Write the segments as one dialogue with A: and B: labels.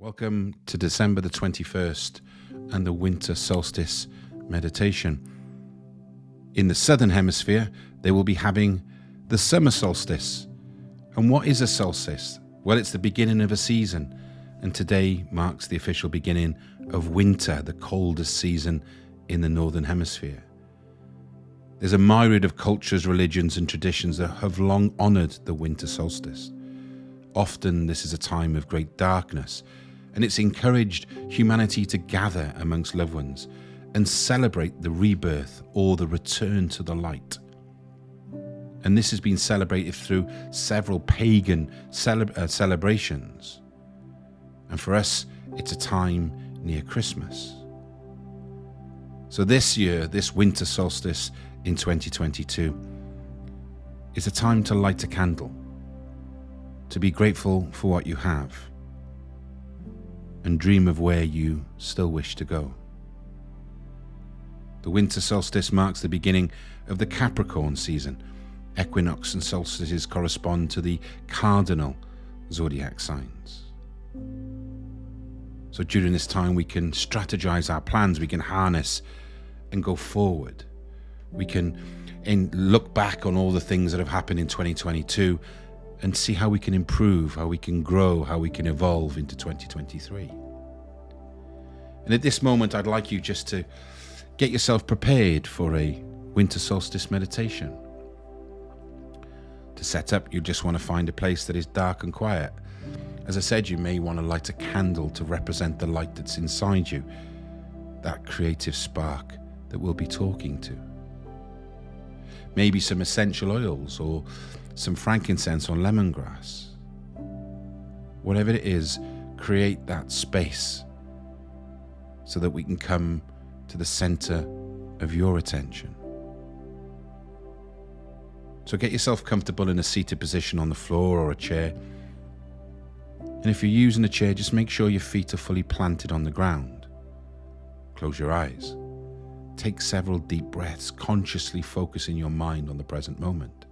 A: Welcome to December the 21st and the winter solstice meditation. In the southern hemisphere, they will be having the summer solstice. And what is a solstice? Well, it's the beginning of a season, and today marks the official beginning of winter, the coldest season in the northern hemisphere. There's a myriad of cultures, religions, and traditions that have long honoured the winter solstice. Often, this is a time of great darkness and it's encouraged humanity to gather amongst loved ones and celebrate the rebirth or the return to the light. And this has been celebrated through several pagan cele uh, celebrations. And for us, it's a time near Christmas. So this year, this winter solstice in 2022, is a time to light a candle, to be grateful for what you have and dream of where you still wish to go. The winter solstice marks the beginning of the Capricorn season. Equinox and solstices correspond to the cardinal zodiac signs. So during this time, we can strategize our plans, we can harness and go forward. We can look back on all the things that have happened in 2022 and see how we can improve, how we can grow, how we can evolve into 2023. And at this moment, I'd like you just to get yourself prepared for a winter solstice meditation. To set up, you just want to find a place that is dark and quiet. As I said, you may want to light a candle to represent the light that's inside you, that creative spark that we'll be talking to. Maybe some essential oils or some frankincense or lemongrass. Whatever it is, create that space so that we can come to the center of your attention. So get yourself comfortable in a seated position on the floor or a chair. And if you're using a chair, just make sure your feet are fully planted on the ground. Close your eyes. Take several deep breaths, consciously focusing your mind on the present moment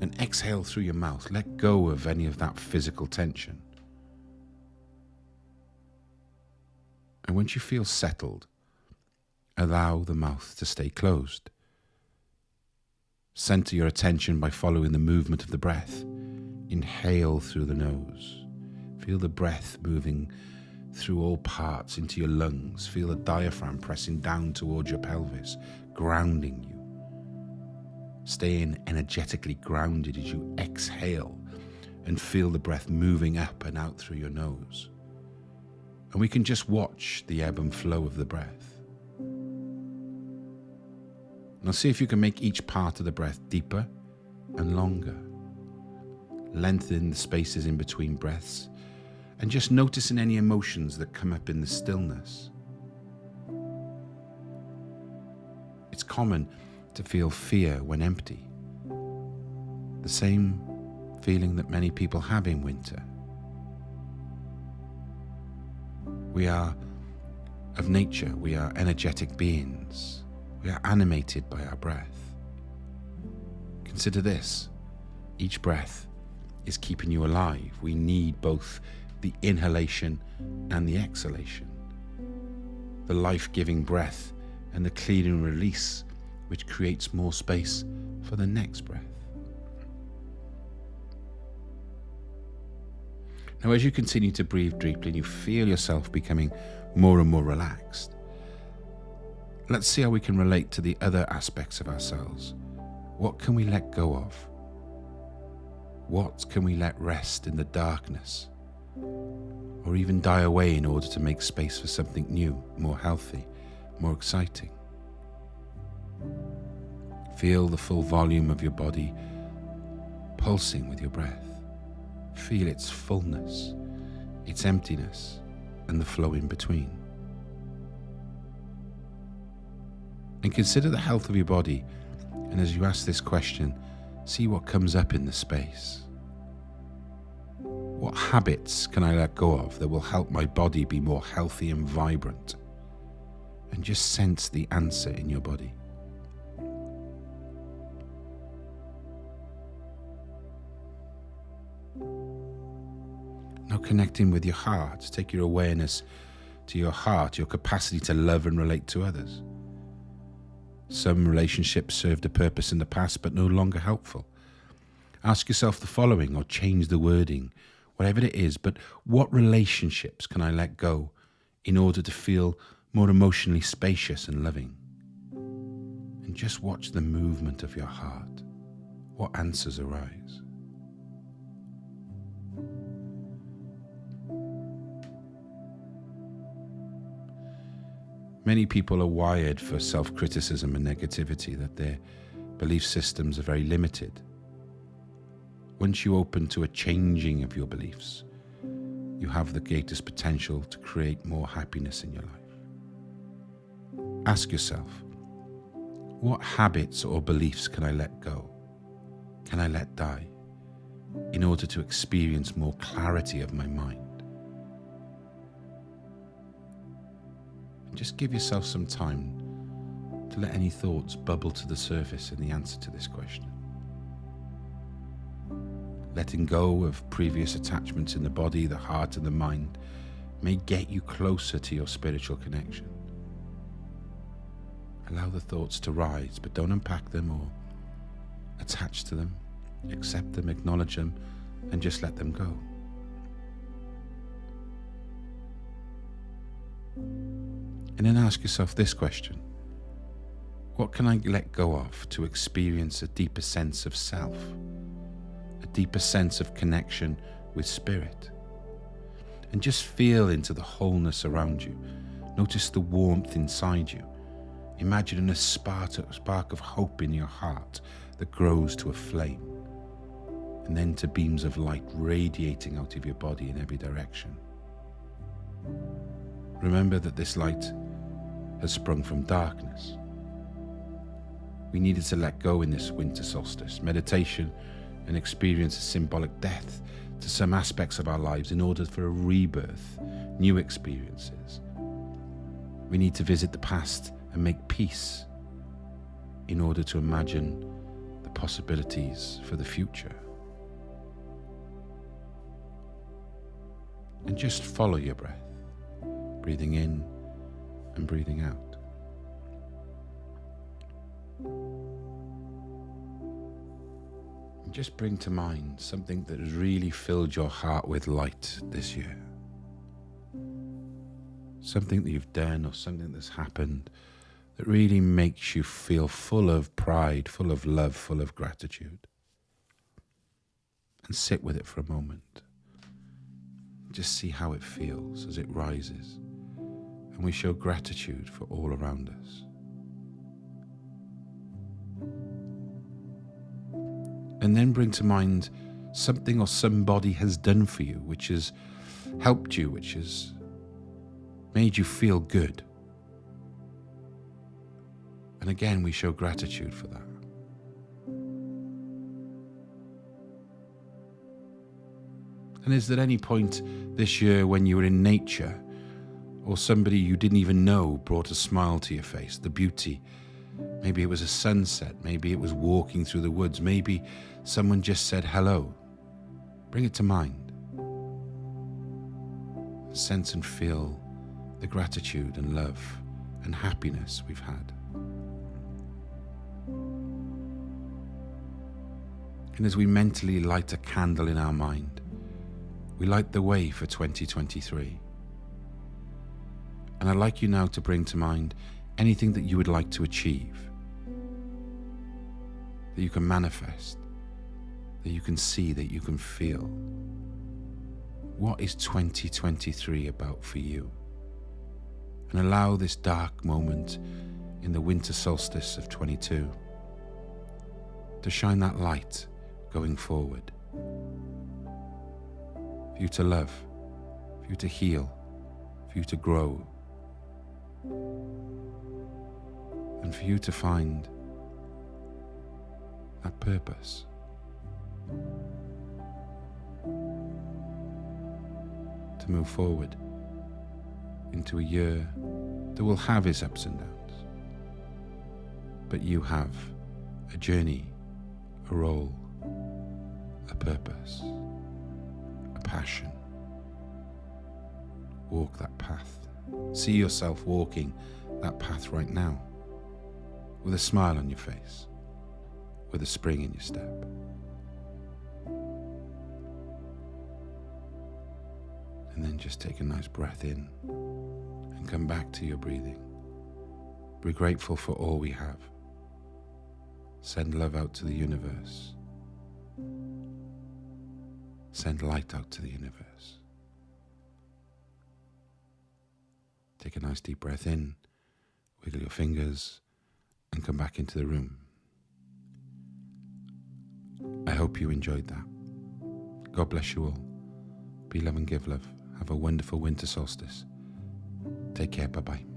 A: and exhale through your mouth. Let go of any of that physical tension. And once you feel settled, allow the mouth to stay closed. Center your attention by following the movement of the breath. Inhale through the nose. Feel the breath moving through all parts into your lungs. Feel the diaphragm pressing down towards your pelvis, grounding you. Staying energetically grounded as you exhale and feel the breath moving up and out through your nose. And we can just watch the ebb and flow of the breath. Now see if you can make each part of the breath deeper and longer. Lengthen the spaces in between breaths and just noticing any emotions that come up in the stillness. It's common to feel fear when empty. The same feeling that many people have in winter. We are of nature, we are energetic beings. We are animated by our breath. Consider this each breath is keeping you alive. We need both the inhalation and the exhalation, the life giving breath and the cleaning release which creates more space for the next breath. Now, as you continue to breathe deeply and you feel yourself becoming more and more relaxed, let's see how we can relate to the other aspects of ourselves. What can we let go of? What can we let rest in the darkness? Or even die away in order to make space for something new, more healthy, more exciting? Feel the full volume of your body pulsing with your breath. Feel its fullness, its emptiness, and the flow in between. And consider the health of your body. And as you ask this question, see what comes up in the space. What habits can I let go of that will help my body be more healthy and vibrant? And just sense the answer in your body. Now, connecting with your heart, take your awareness to your heart, your capacity to love and relate to others. Some relationships served a purpose in the past but no longer helpful. Ask yourself the following or change the wording, whatever it is, but what relationships can I let go in order to feel more emotionally spacious and loving? And just watch the movement of your heart. What answers arise? Many people are wired for self criticism and negativity, that their belief systems are very limited. Once you open to a changing of your beliefs, you have the greatest potential to create more happiness in your life. Ask yourself what habits or beliefs can I let go? Can I let die in order to experience more clarity of my mind? just give yourself some time to let any thoughts bubble to the surface in the answer to this question. Letting go of previous attachments in the body, the heart, and the mind may get you closer to your spiritual connection. Allow the thoughts to rise, but don't unpack them or attach to them. Accept them, acknowledge them, and just let them go. And then ask yourself this question What can I let go of to experience a deeper sense of self, deeper sense of connection with spirit? And just feel into the wholeness around you. Notice the warmth inside you. Imagine a spark, of hope in your heart that grows to a flame, and then to beams of light radiating out of your body in every direction. Remember that this light has sprung from darkness. We needed to let go in this winter solstice. Meditation and experience a symbolic death to some aspects of our lives in order for a rebirth, new experiences. We need to visit the past and make peace in order to imagine the possibilities for the future. And just follow your breath, breathing in and breathing out. Just bring to mind something that has really filled your heart with light this year. Something that you've done or something that's happened that really makes you feel full of pride, full of love, full of gratitude. And sit with it for a moment. Just see how it feels as it rises and we show gratitude for all around us. And then bring to mind something or somebody has done for you, which has helped you, which has made you feel good. And again, we show gratitude for that. And is there any point this year when you were in nature or somebody you didn't even know brought a smile to your face, the beauty. Maybe it was a sunset, maybe it was walking through the woods, maybe someone just said hello. Bring it to mind. Sense and feel the gratitude and love and happiness we've had. And as we mentally light a candle in our mind, we light the way for 2023. And I'd like you now to bring to mind anything that you would like to achieve, that you can manifest, that you can see, that you can feel. What is 2023 about for you? And allow this dark moment in the winter solstice of 22 to shine that light going forward. For you to love, for you to heal, for you to grow, and for you to find that purpose. To move forward into a year that will have its ups and downs, but you have a journey, a role, a purpose, a passion, walk that path. See yourself walking that path right now with a smile on your face, with a spring in your step. And then just take a nice breath in and come back to your breathing. Be grateful for all we have. Send love out to the universe. Send light out to the universe. Take a nice deep breath in, wiggle your fingers, and come back into the room. I hope you enjoyed that. God bless you all. Be love and give love. Have a wonderful winter solstice. Take care. Bye bye.